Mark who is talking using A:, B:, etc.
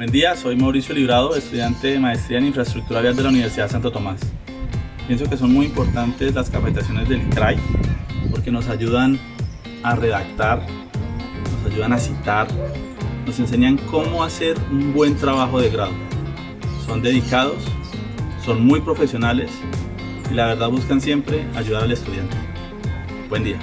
A: Buen día, soy Mauricio Librado, estudiante de Maestría en Infraestructura Vial de la Universidad de Santo Tomás. Pienso que son muy importantes las capacitaciones del CRAI porque nos ayudan a redactar, nos ayudan a citar, nos enseñan cómo hacer un buen trabajo de grado. Son dedicados, son muy profesionales y la verdad buscan siempre ayudar al estudiante. Buen día.